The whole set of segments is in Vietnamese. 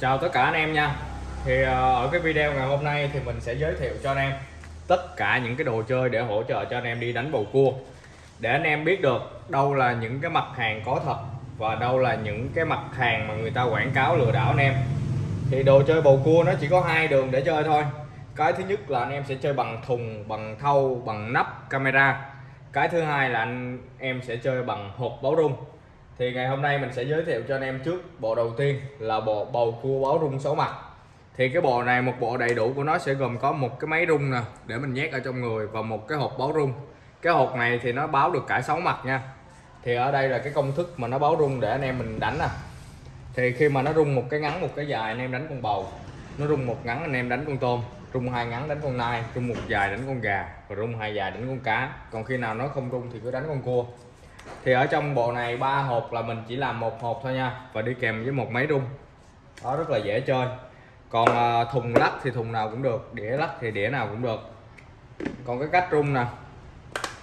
Chào tất cả anh em nha. Thì ờ, ở cái video ngày hôm nay thì mình sẽ giới thiệu cho anh em Tất cả những cái đồ chơi để hỗ trợ cho anh em đi đánh bầu cua. Để anh em biết được đâu là những cái mặt hàng có thật Và đâu là những cái mặt hàng mà người ta quảng cáo lừa đảo anh em. Thì đồ chơi bầu cua nó chỉ có hai đường để chơi thôi. Cái thứ nhất là anh em sẽ chơi bằng thùng, bằng thau, bằng nắp camera. Cái thứ hai là anh em sẽ chơi bằng hộp báo rung thì ngày hôm nay mình sẽ giới thiệu cho anh em trước bộ đầu tiên là bộ bầu cua báo rung sáu mặt. Thì cái bộ này, một bộ đầy đủ của nó sẽ gồm có một cái máy rung nè, để mình nhét ở trong người, và một cái hộp báo rung. Cái hộp này thì nó báo được cả sáu mặt nha. Thì ở đây là cái công thức mà nó báo rung để anh em mình đánh nè. Thì khi mà nó rung một cái ngắn, một cái dài, anh em đánh con bầu. Nó rung một ngắn, anh em đánh con tôm. Rung hai ngắn, đánh con nai. Rung một dài, đánh con gà. Và rung hai dài, đánh con cá. Còn khi nào nó không rung thì cứ đánh con cua thì ở trong bộ này ba hộp là mình chỉ làm một hộp thôi nha và đi kèm với một máy rung. Đó rất là dễ chơi. Còn ờ, thùng lắc thì thùng nào cũng được đĩa lắc thì đĩa nào cũng được. Còn cái cách rung nè.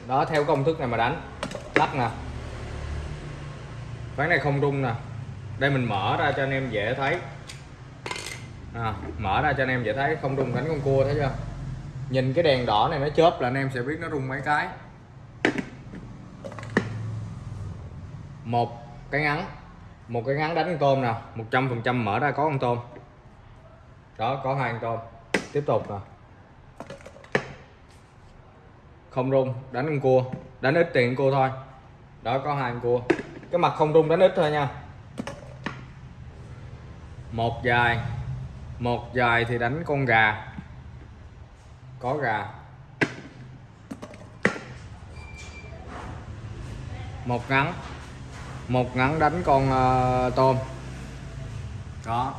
Đó theo công thức này mà đánh lắc nè. Ván này không rung nè. Đây mình mở ra cho anh em dễ thấy. À, mở ra cho anh em dễ thấy không rung đánh con cua thấy chưa? Nhìn cái đèn đỏ này nó chớp là anh em sẽ biết nó rung mấy cái. Một cái ngắn. Một cái ngắn đánh con tôm nè một trăm phần trăm mở ra có con tôm. Đó, có hai con tôm. Tiếp tục nè. Không rung, đánh con cua. Đánh ít tiền cua thôi. Đó, có hai con cua. Cái mặt không rung, đánh ít thôi nha. Một dài. Một dài thì đánh con gà. Có gà. Một ngắn một ngắn đánh con ờ, uh, tôm đó.